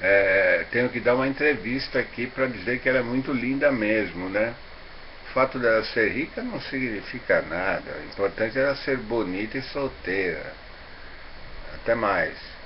É, tenho que dar uma entrevista aqui para dizer que ela é muito linda mesmo, né? O fato dela ser rica não significa nada. O importante é ela ser bonita e solteira. Até mais.